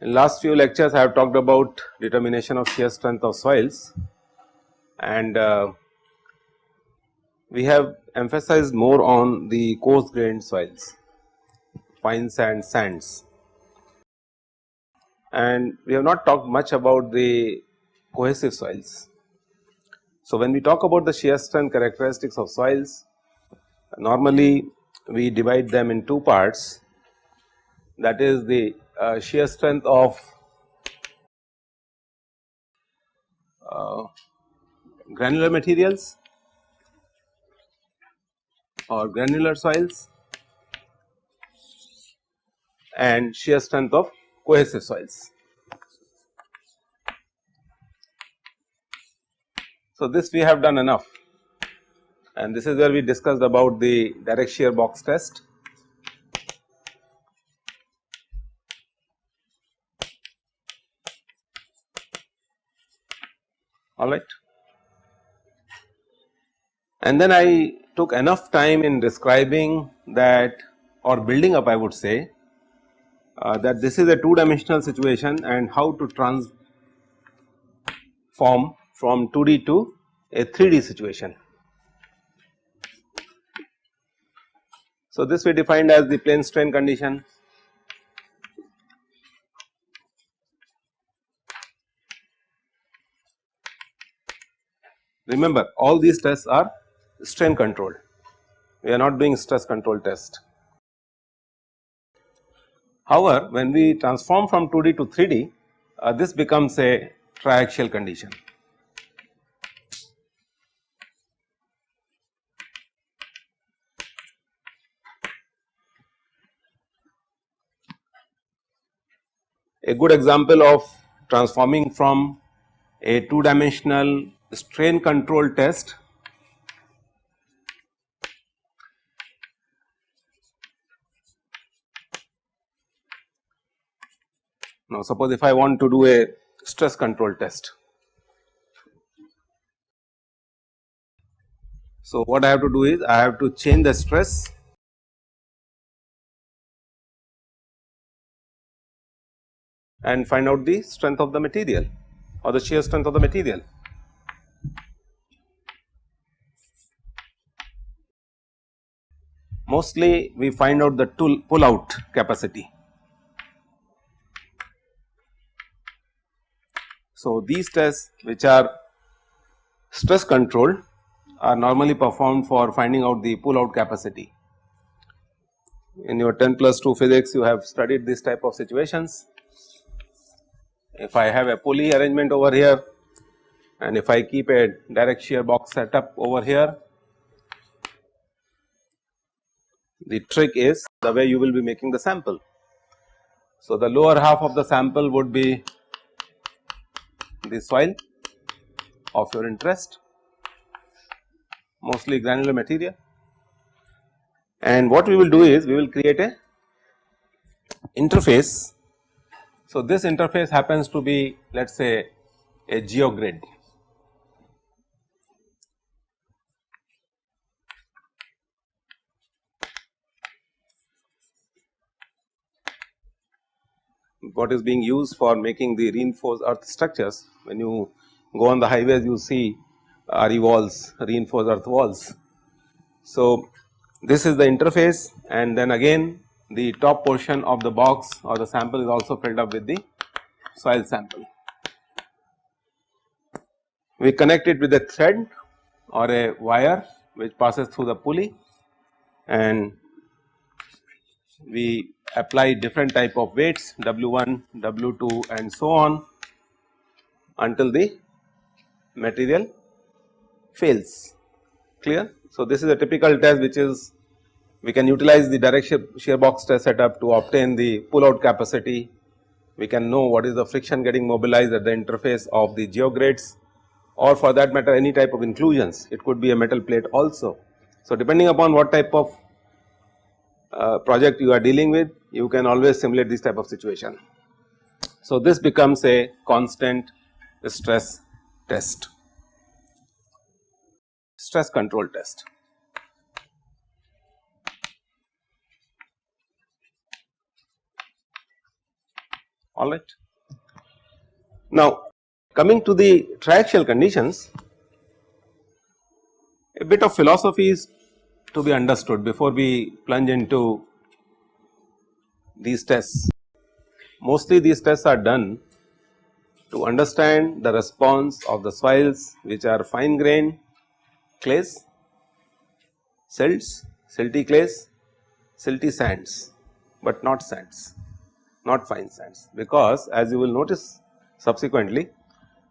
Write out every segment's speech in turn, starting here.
In last few lectures I have talked about determination of shear strength of soils. And uh, we have emphasized more on the coarse grained soils, fine sand sands and we have not talked much about the cohesive soils. So, when we talk about the shear strength characteristics of soils normally we divide them in two parts that is the uh, shear strength of uh, granular materials or granular soils and shear strength of cohesive soils. So, this we have done enough and this is where we discussed about the direct shear box test alright. And then I took enough time in describing that or building up I would say uh, that this is a two dimensional situation and how to transform from 2D to a 3D situation. So, this we defined as the plane strain condition Remember all these tests are strain controlled, we are not doing stress control test. However, when we transform from 2D to 3D, uh, this becomes a triaxial condition. A good example of transforming from a two dimensional strain control test Now, suppose if I want to do a stress control test. So, what I have to do is I have to change the stress and find out the strength of the material or the shear strength of the material. mostly we find out the pull out capacity. So, these tests which are stress controlled are normally performed for finding out the pull out capacity. In your 10 plus 2 physics you have studied this type of situations. If I have a pulley arrangement over here and if I keep a direct shear box setup over here the trick is the way you will be making the sample. So, the lower half of the sample would be the soil of your interest mostly granular material and what we will do is we will create a interface. So, this interface happens to be let us say a geogrid what is being used for making the reinforced earth structures. When you go on the highways you see RE walls, reinforced earth walls. So, this is the interface and then again the top portion of the box or the sample is also filled up with the soil sample. We connect it with a thread or a wire which passes through the pulley and we apply different type of weights W1, W2 and so on until the material fails clear. So, this is a typical test which is we can utilize the direct shear, box test setup to obtain the pull out capacity. We can know what is the friction getting mobilized at the interface of the geogrids or for that matter any type of inclusions it could be a metal plate also. So, depending upon what type of uh, project you are dealing with you can always simulate this type of situation. So, this becomes a constant stress test, stress control test. alright. Now coming to the triaxial conditions a bit of philosophy is to be understood before we plunge into these tests. Mostly these tests are done to understand the response of the soils which are fine grained clays, silts, silty clays, silty sands, but not sands not fine sands because as you will notice subsequently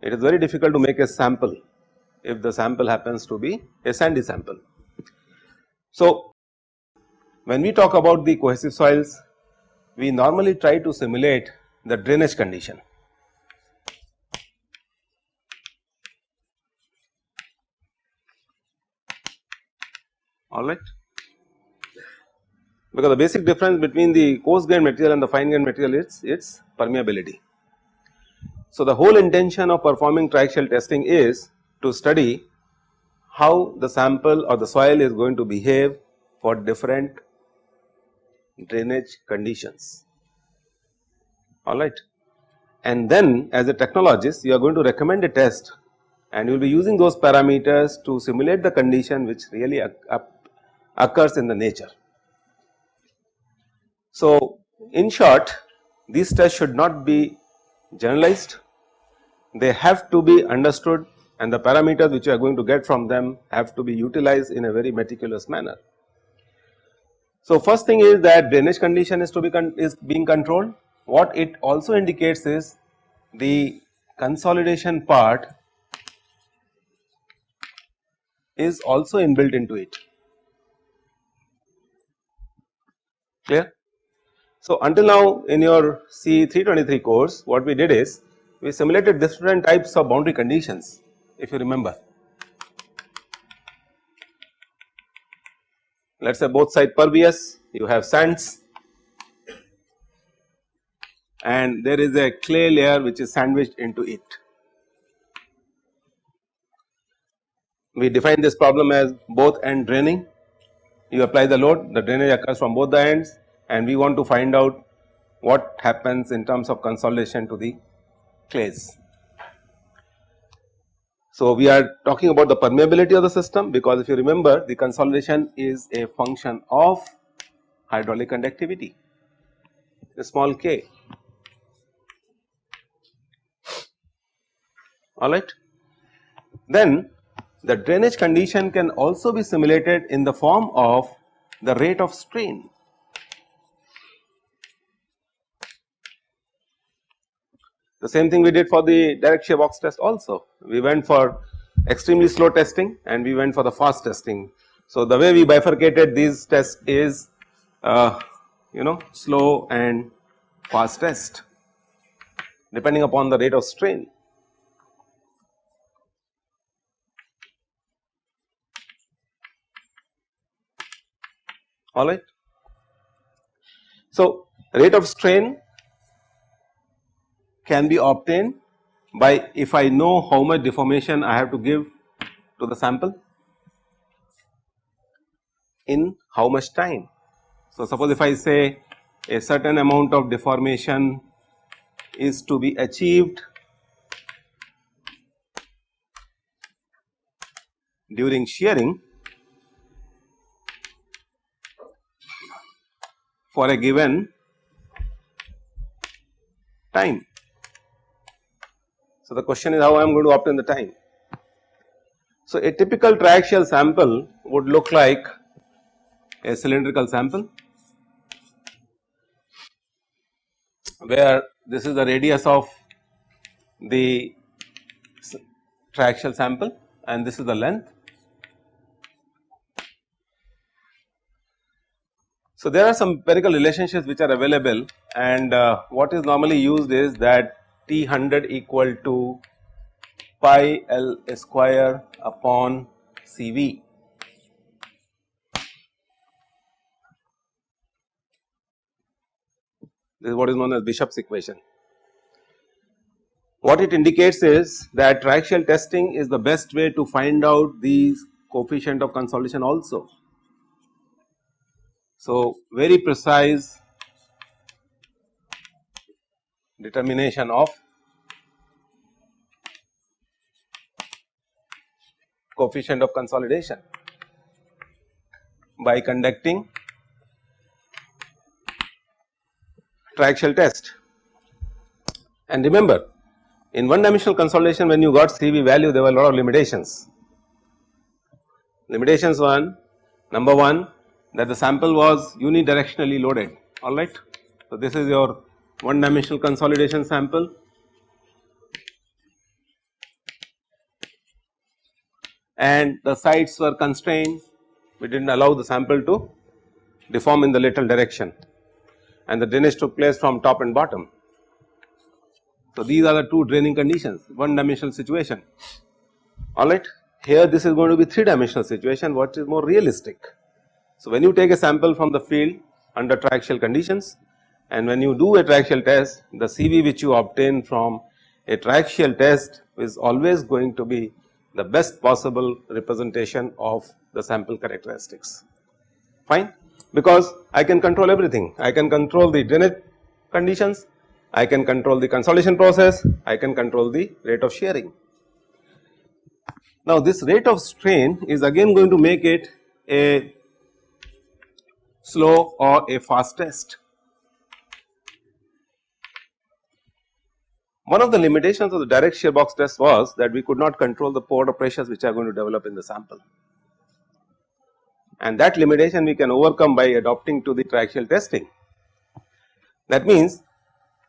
it is very difficult to make a sample if the sample happens to be a sandy sample. So, when we talk about the cohesive soils we normally try to simulate the drainage condition. Alright because the basic difference between the coarse grain material and the fine grain material is its permeability. So, the whole intention of performing triaxial testing is to study how the sample or the soil is going to behave for different drainage conditions alright. And then as a technologist you are going to recommend a test and you will be using those parameters to simulate the condition which really occurs in the nature. So, in short these tests should not be generalized, they have to be understood and the parameters which you are going to get from them have to be utilized in a very meticulous manner. So, first thing is that drainage condition is to be is being controlled. What it also indicates is the consolidation part is also inbuilt into it clear. So, until now in your C 323 course what we did is we simulated different types of boundary conditions if you remember. Let us say both side pervious you have sands and there is a clay layer which is sandwiched into it. We define this problem as both end draining you apply the load the drainage occurs from both the ends and we want to find out what happens in terms of consolidation to the clays. So, we are talking about the permeability of the system because if you remember the consolidation is a function of hydraulic conductivity. A small k. Alright. Then the drainage condition can also be simulated in the form of the rate of strain The same thing we did for the direct shear box test also. We went for extremely slow testing and we went for the fast testing. So, the way we bifurcated these tests is uh, you know slow and fast test depending upon the rate of strain. Alright. So, rate of strain can be obtained by if I know how much deformation I have to give to the sample in how much time. So, suppose if I say a certain amount of deformation is to be achieved during shearing for a given time. So, the question is how I am going to obtain the time. So, a typical triaxial sample would look like a cylindrical sample where this is the radius of the triaxial sample and this is the length. So, there are some empirical relationships which are available and uh, what is normally used is that T 100 equal to pi L square upon C V. this is what is known as Bishop's equation. What it indicates is that triaxial testing is the best way to find out these coefficient of consolidation also. So, very precise determination of coefficient of consolidation by conducting triaxial test. And remember in one dimensional consolidation when you got CV value there were a lot of limitations. Limitations 1 number 1 that the sample was unidirectionally loaded alright. So, this is your one dimensional consolidation sample and the sites were constrained we did not allow the sample to deform in the lateral direction and the drainage took place from top and bottom. So, these are the two draining conditions one dimensional situation alright. Here this is going to be 3 dimensional situation what is more realistic. So, when you take a sample from the field under triaxial conditions and when you do a triaxial test the CV which you obtain from a triaxial test is always going to be the best possible representation of the sample characteristics. Fine? Because I can control everything. I can control the drainage conditions. I can control the consolidation process, I can control the rate of shearing. Now this rate of strain is again going to make it a slow or a fast test. One of the limitations of the direct shear box test was that we could not control the pore pressures which are going to develop in the sample. And that limitation we can overcome by adopting to the triaxial testing. That means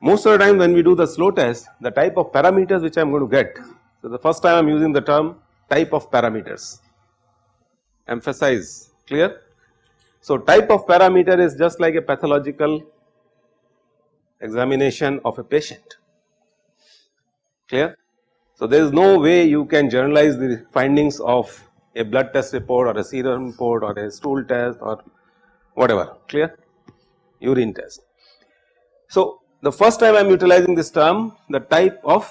most of the time when we do the slow test the type of parameters which I am going to get. So, the first time I am using the term type of parameters emphasize clear. So, type of parameter is just like a pathological examination of a patient clear. So, there is no way you can generalize the findings of a blood test report or a serum report or a stool test or whatever clear urine test. So, the first time I am utilizing this term the type of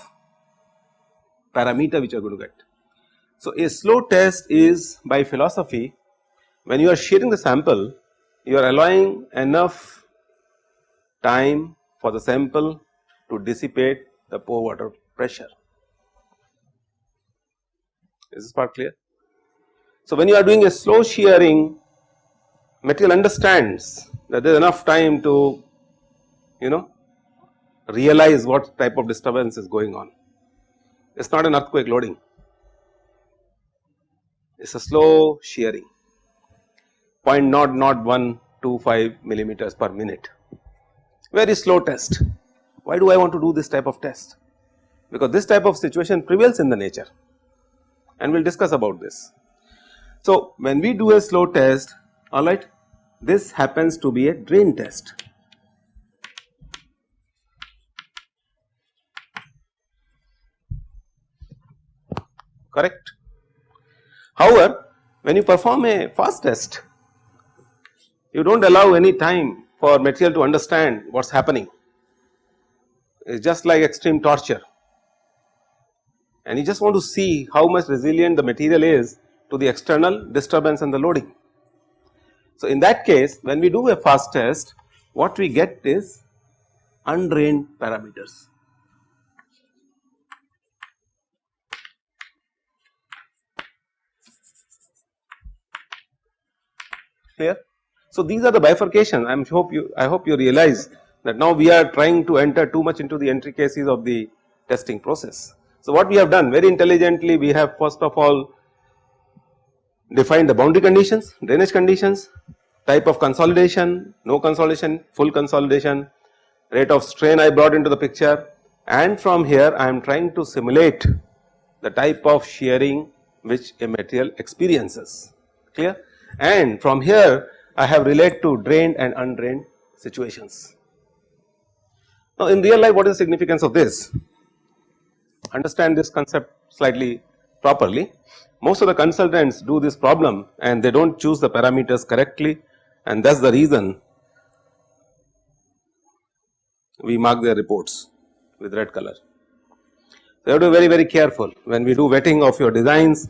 parameter which you are going to get. So, a slow test is by philosophy when you are shearing the sample you are allowing enough time for the sample to dissipate the pore water pressure. Is this part clear? So, when you are doing a slow shearing material understands that there is enough time to you know realize what type of disturbance is going on. It is not an earthquake loading, it is a slow shearing 0.00125 millimeters per minute, very slow test. Why do I want to do this type of test? Because this type of situation prevails in the nature and we will discuss about this. So, when we do a slow test alright this happens to be a drain test correct. However, when you perform a fast test you do not allow any time for material to understand what is happening it is just like extreme torture and you just want to see how much resilient the material is to the external disturbance and the loading. So, in that case when we do a fast test what we get is undrained parameters clear. So, these are the bifurcation I hope you I hope you realize that now we are trying to enter too much into the intricacies of the testing process. So, what we have done very intelligently we have first of all defined the boundary conditions, drainage conditions, type of consolidation, no consolidation, full consolidation, rate of strain I brought into the picture and from here I am trying to simulate the type of shearing which a material experiences clear and from here I have related to drained and undrained situations. Now in real life what is the significance of this? Understand this concept slightly properly. Most of the consultants do this problem and they do not choose the parameters correctly and that is the reason we mark their reports with red color. So, you have to be very very careful when we do vetting of your designs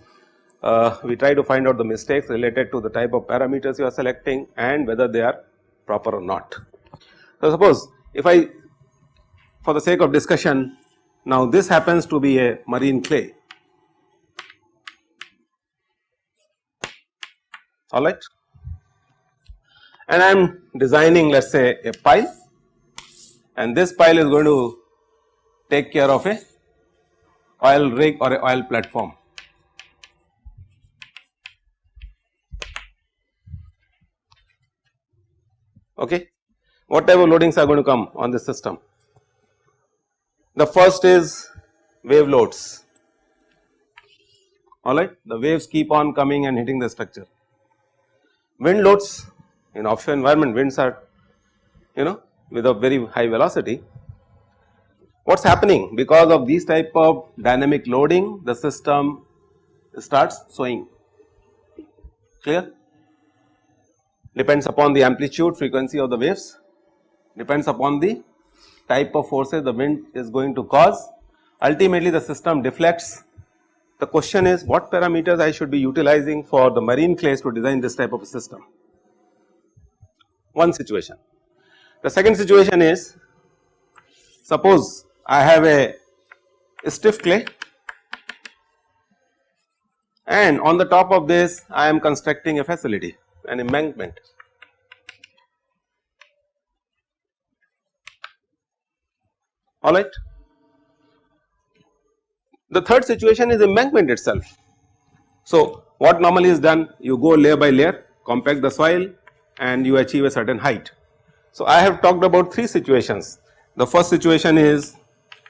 uh, we try to find out the mistakes related to the type of parameters you are selecting and whether they are proper or not. So, suppose if I for the sake of discussion now this happens to be a marine clay alright and I am designing let us say a pile and this pile is going to take care of a oil rig or a oil platform. Okay. What type of loadings are going to come on this system? The first is wave loads. Alright the waves keep on coming and hitting the structure. Wind loads in offshore environment winds are you know with a very high velocity. What is happening? Because of these type of dynamic loading the system starts swaying clear? Depends upon the amplitude frequency of the waves. Depends upon the type of forces the wind is going to cause. Ultimately the system deflects. The question is what parameters I should be utilizing for the marine clays to design this type of a system? One situation. The second situation is suppose I have a stiff clay and on the top of this I am constructing a facility an embankment. Alright. The third situation is embankment itself. So, what normally is done you go layer by layer compact the soil and you achieve a certain height. So, I have talked about three situations. The first situation is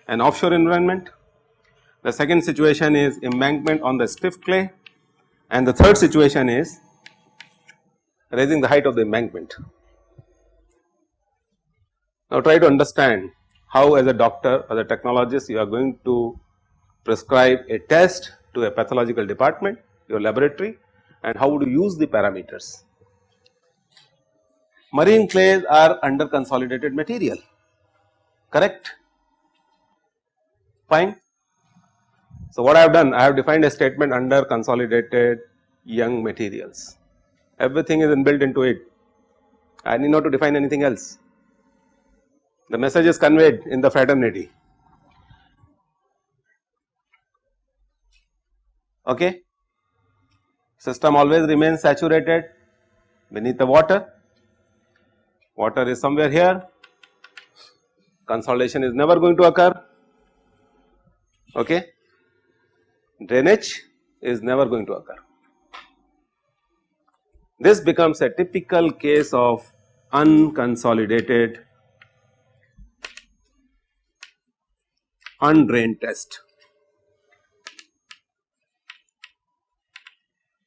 an offshore environment, the second situation is embankment on the stiff clay and the third situation is raising the height of the embankment. Now try to understand how as a doctor as a technologist you are going to prescribe a test to a pathological department your laboratory and how would you use the parameters. Marine clays are under consolidated material. Correct? Fine. So, what I have done I have defined a statement under consolidated young materials. Everything is inbuilt into it. I need not to define anything else the message is conveyed in the fraternity. Okay? System always remains saturated beneath the water. Water is somewhere here. Consolidation is never going to occur. Okay? Drainage is never going to occur. This becomes a typical case of unconsolidated undrained test.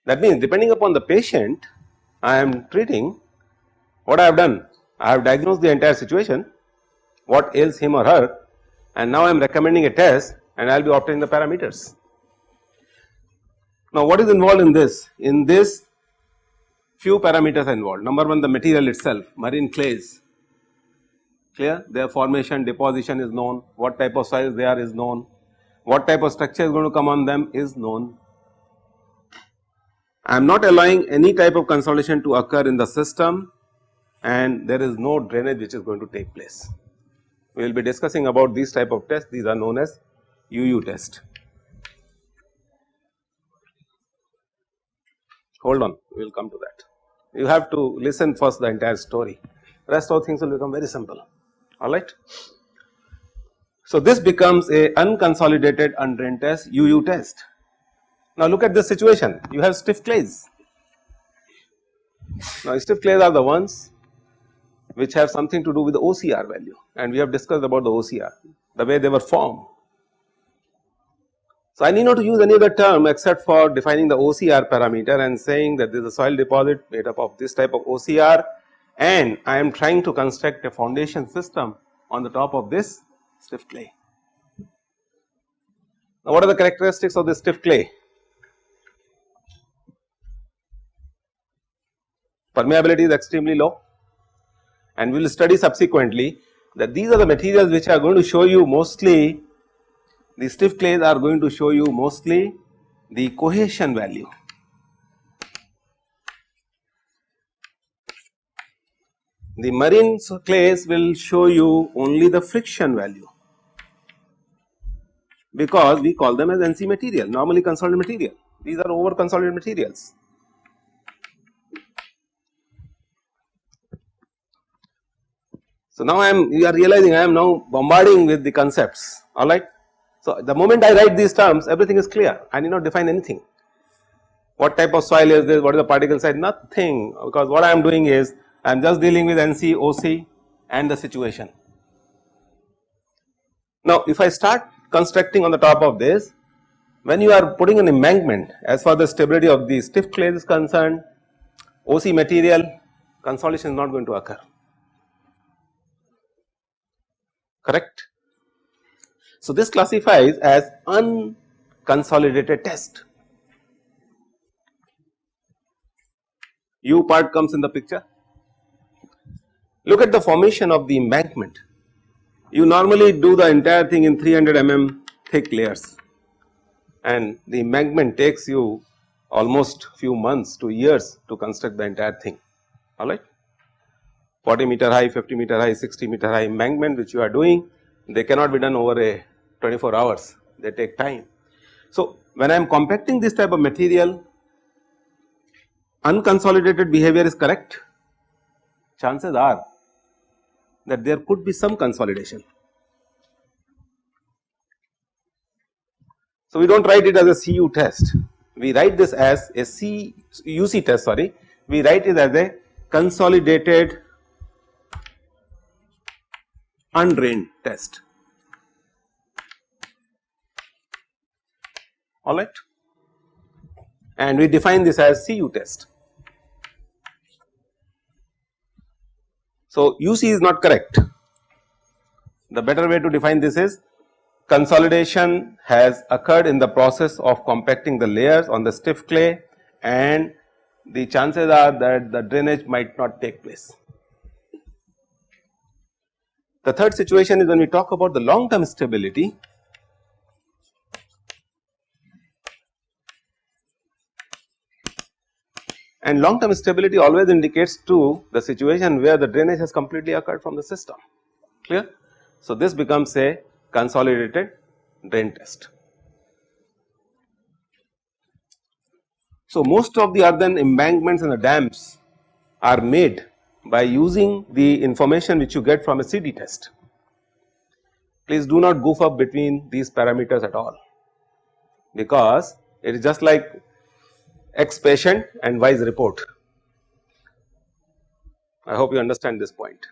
That means depending upon the patient I am treating what I have done I have diagnosed the entire situation what ails him or her and now I am recommending a test and I will be obtaining the parameters. Now what is involved in this? In this few parameters are involved. Number one the material itself marine clays clear? Their formation deposition is known, what type of soils they are is known, what type of structure is going to come on them is known. I am not allowing any type of consolidation to occur in the system and there is no drainage which is going to take place. We will be discussing about these type of tests. These are known as UU test. Hold on. We will come to that. You have to listen first the entire story. Rest of things will become very simple alright. So this becomes a unconsolidated undrained test UU test. Now look at this situation you have stiff clays. Now stiff clays are the ones which have something to do with the OCR value and we have discussed about the OCR the way they were formed so, I need not to use any other term except for defining the OCR parameter and saying that this is a soil deposit made up of this type of OCR and I am trying to construct a foundation system on the top of this stiff clay. Now, what are the characteristics of this stiff clay? Permeability is extremely low and we will study subsequently that these are the materials which are going to show you mostly the stiff clays are going to show you mostly the cohesion value. The marine clays will show you only the friction value. Because we call them as NC material normally consolidated material. These are over consolidated materials. So, now I am you are realizing I am now bombarding with the concepts. Alright. So, the moment I write these terms everything is clear. I need not define anything. What type of soil is this, what is the particle size? Nothing. Because what I am doing is I am just dealing with NC, OC and the situation. Now, if I start constructing on the top of this when you are putting an embankment as far as the stability of the stiff clay is concerned OC material consolidation is not going to occur correct. So, this classifies as unconsolidated test. U part comes in the picture. Look at the formation of the embankment. You normally do the entire thing in 300 mm thick layers and the embankment takes you almost few months to years to construct the entire thing alright. 40 meter high, 50 meter high, 60 meter high embankment which you are doing, they cannot be done over a 24 hours, they take time. So, when I am compacting this type of material, unconsolidated behavior is correct, chances are that there could be some consolidation. So, we do not write it as a CU test, we write this as a C UC test sorry, we write it as a consolidated undrained test alright and we define this as CU test. So, UC is not correct the better way to define this is consolidation has occurred in the process of compacting the layers on the stiff clay and the chances are that the drainage might not take place. The third situation is when we talk about the long term stability. And long term stability always indicates to the situation where the drainage has completely occurred from the system clear. So, this becomes a consolidated drain test. So, most of the earthen embankments and the dams are made by using the information which you get from a CD test. Please do not goof up between these parameters at all because it is just like X patient and Y report. I hope you understand this point.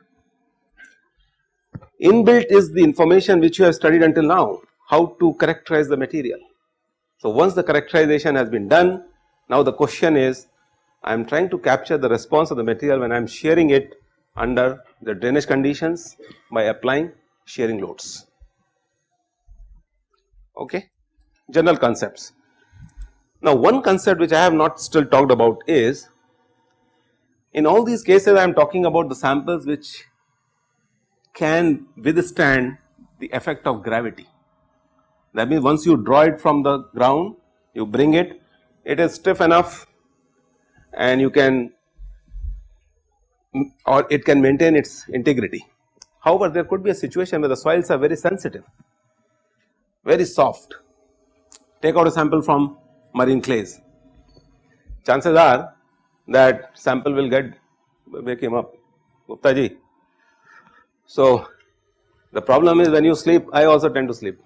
Inbuilt is the information which you have studied until now, how to characterize the material. So, once the characterization has been done, now the question is I am trying to capture the response of the material when I am shearing it under the drainage conditions by applying shearing loads. Okay. General concepts. Now, one concept which I have not still talked about is in all these cases I am talking about the samples which can withstand the effect of gravity. That means once you draw it from the ground, you bring it, it is stiff enough and you can or it can maintain its integrity. However, there could be a situation where the soils are very sensitive, very soft. Take out a sample from marine clays. Chances are that sample will get wake him up, Gupta ji. So, the problem is when you sleep, I also tend to sleep.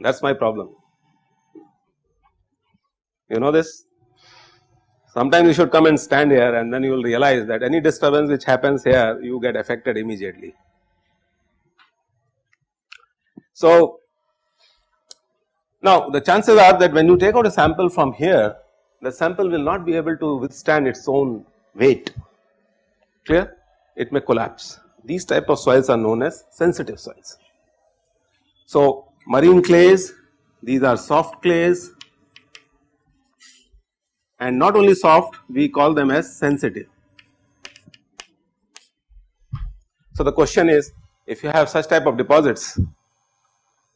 That is my problem. You know this? Sometimes you should come and stand here and then you will realize that any disturbance which happens here you get affected immediately. So, now the chances are that when you take out a sample from here the sample will not be able to withstand its own weight. Clear? It may collapse. These type of soils are known as sensitive soils. So, marine clays these are soft clays. And not only soft we call them as sensitive. So, the question is if you have such type of deposits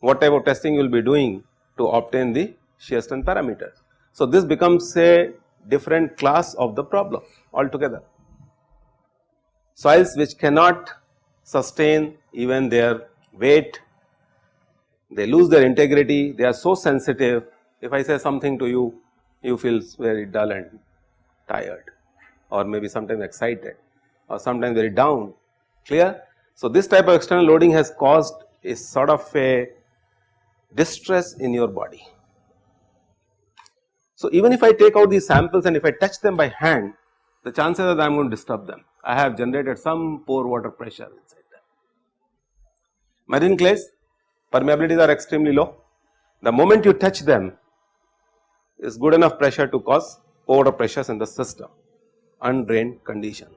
what type of testing you will be doing to obtain the shear strength parameters. So, this becomes a different class of the problem altogether. Soils which cannot sustain even their weight, they lose their integrity, they are so sensitive. If I say something to you, you feel very dull and tired or maybe sometimes excited or sometimes very down, clear. So, this type of external loading has caused a sort of a distress in your body. So, even if I take out these samples and if I touch them by hand, the chances are that I am going to disturb them. I have generated some pore water pressure inside them. Marine clays permeabilities are extremely low. The moment you touch them is good enough pressure to cause pore pressures in the system, undrained condition.